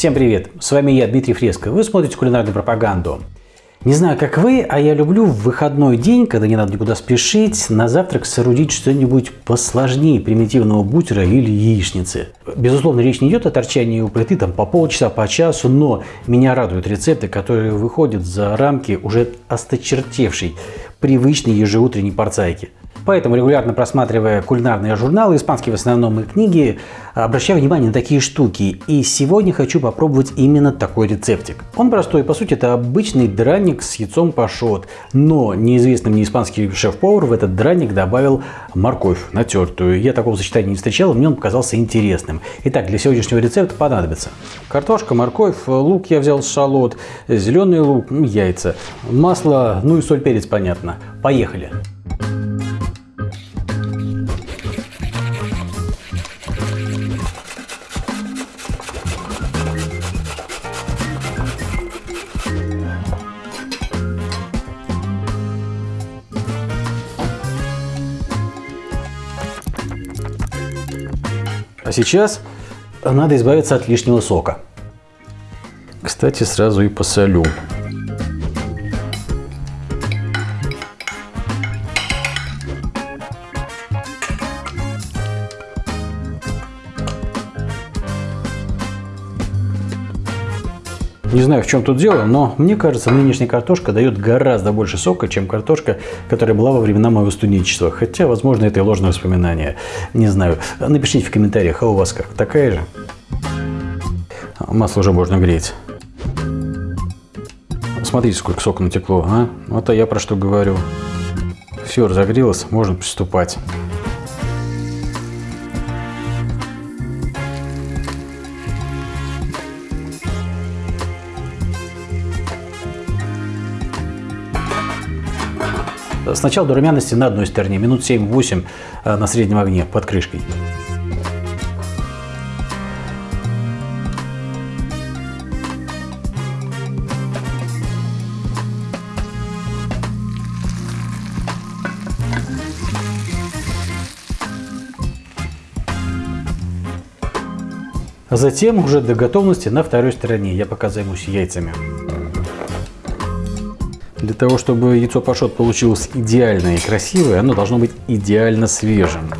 Всем привет! С вами я, Дмитрий Фреско. Вы смотрите кулинарную пропаганду. Не знаю, как вы, а я люблю в выходной день, когда не надо никуда спешить, на завтрак соорудить что-нибудь посложнее примитивного бутера или яичницы. Безусловно, речь не идет о торчании у плиты там, по полчаса, по часу, но меня радуют рецепты, которые выходят за рамки уже осточертевшей привычной ежеутренней порцайки. Поэтому, регулярно просматривая кулинарные журналы, испанские в основном и книги, обращаю внимание на такие штуки. И сегодня хочу попробовать именно такой рецептик. Он простой, по сути, это обычный драник с яйцом пашот. Но неизвестный мне испанский шеф-повар в этот драник добавил морковь натертую. Я такого сочетания не встречал, мне он показался интересным. Итак, для сегодняшнего рецепта понадобится картошка, морковь, лук я взял шалот, зеленый лук, яйца, масло, ну и соль, перец, понятно. Поехали! А сейчас надо избавиться от лишнего сока. Кстати, сразу и посолю. Не знаю, в чем тут дело, но мне кажется, нынешняя картошка дает гораздо больше сока, чем картошка, которая была во времена моего студенчества. Хотя, возможно, это и ложное воспоминание. Не знаю. Напишите в комментариях, а у вас как? Такая же? Масло уже можно греть. Смотрите, сколько сока натекло, а? Вот а я про что говорю. Все, разогрелось, можно приступать. Сначала до румяности на одной стороне, минут 7-8 э, на среднем огне под крышкой. А затем уже до готовности на второй стороне я пока займусь яйцами. Для того, чтобы яйцо пашот получилось идеальное и красивое, оно должно быть идеально свежим.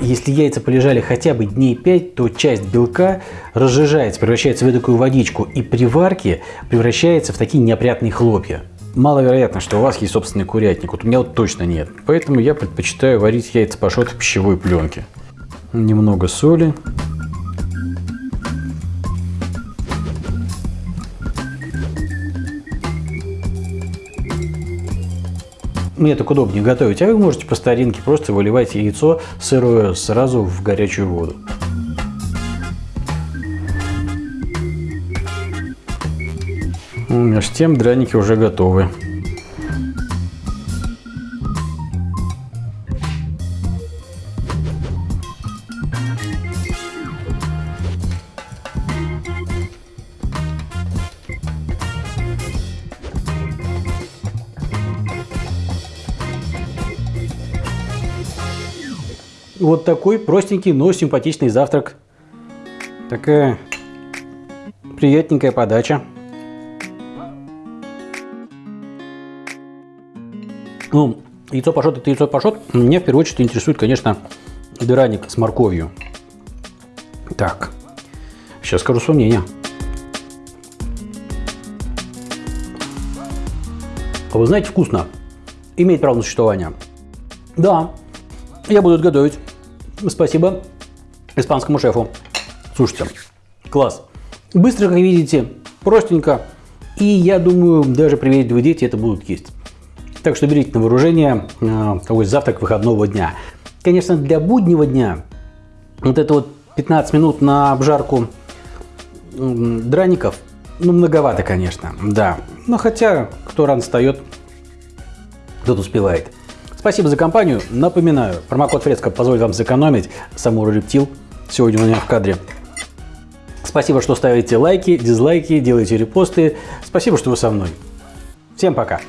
Если яйца полежали хотя бы дней 5, то часть белка разжижается, превращается в такую водичку и при варке превращается в такие неопрятные хлопья. Маловероятно, что у вас есть собственный курятник. Вот у меня вот точно нет. Поэтому я предпочитаю варить яйца пашот в пищевой пленке. Немного соли. Мне так удобнее готовить, а вы можете по старинке просто выливать яйцо сырое сразу в горячую воду. Между тем драники уже готовы. Вот такой простенький, но симпатичный завтрак. Такая приятненькая подача. Ну, яйцо пашот это яйцо пашот. Меня в первую очередь интересует, конечно, дыраник с морковью. Так, сейчас скажу свое мнение. А вы знаете, вкусно. Имеет право на существование. Да, я буду это готовить. Спасибо испанскому шефу. Слушайте, класс. Быстро, как видите, простенько. И я думаю, даже приветливые дети это будут есть. Так что берите на вооружение э, такой завтрак выходного дня. Конечно, для буднего дня вот это вот 15 минут на обжарку драников, ну, многовато, конечно, да. Но хотя, кто рано встает, тот успевает. Спасибо за компанию. Напоминаю, промокод Фреско позволит вам сэкономить. Самурай Рептил сегодня у меня в кадре. Спасибо, что ставите лайки, дизлайки, делаете репосты. Спасибо, что вы со мной. Всем пока!